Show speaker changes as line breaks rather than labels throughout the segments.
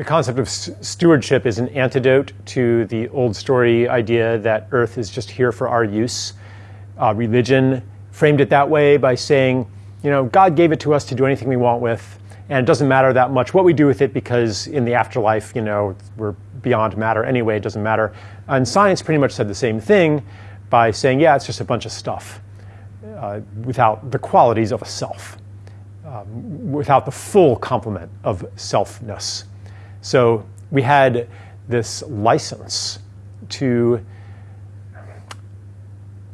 the concept of stewardship is an antidote to the old story idea that Earth is just here for our use. Uh, religion framed it that way by saying, you know, God gave it to us to do anything we want with, and it doesn't matter that much what we do with it because in the afterlife, you know, we're beyond matter anyway, it doesn't matter. And science pretty much said the same thing by saying, yeah, it's just a bunch of stuff uh, without the qualities of a self, um, without the full complement of selfness. So we had this license to,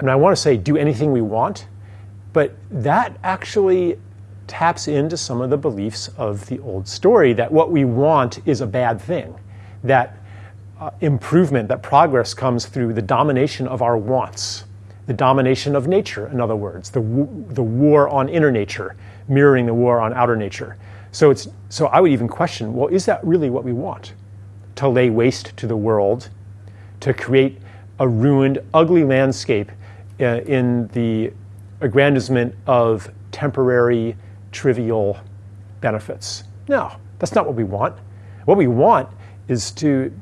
and I want to say do anything we want, but that actually taps into some of the beliefs of the old story that what we want is a bad thing, that uh, improvement, that progress comes through the domination of our wants, the domination of nature, in other words, the, the war on inner nature, mirroring the war on outer nature. So, it's, so I would even question well, is that really what we want? To lay waste to the world, to create a ruined, ugly landscape uh, in the aggrandizement of temporary, trivial benefits. No, that's not what we want. What we want is to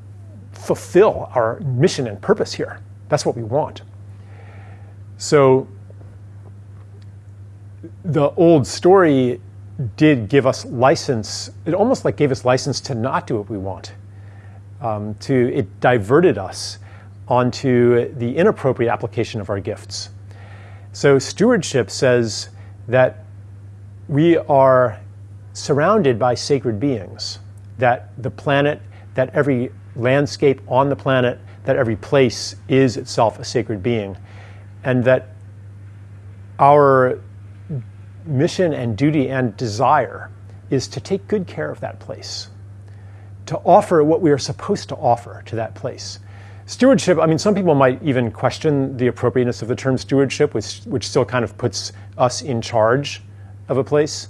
fulfill our mission and purpose here. That's what we want. So the old story did give us license, it almost like gave us license to not do what we want. Um, to it diverted us onto the inappropriate application of our gifts. So stewardship says that we are surrounded by sacred beings, that the planet, that every landscape on the planet, that every place is itself a sacred being, and that our mission and duty and desire is to take good care of that place, to offer what we are supposed to offer to that place. Stewardship, I mean, some people might even question the appropriateness of the term stewardship, which, which still kind of puts us in charge of a place.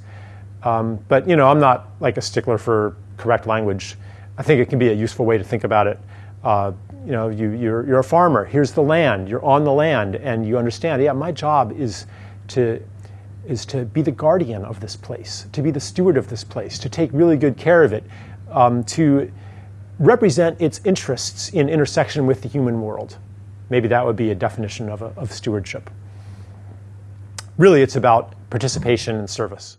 Um, but, you know, I'm not like a stickler for correct language. I think it can be a useful way to think about it. Uh, you know, you, you're, you're a farmer, here's the land, you're on the land, and you understand, yeah, my job is to is to be the guardian of this place, to be the steward of this place, to take really good care of it, um, to represent its interests in intersection with the human world. Maybe that would be a definition of, a, of stewardship. Really, it's about participation and service.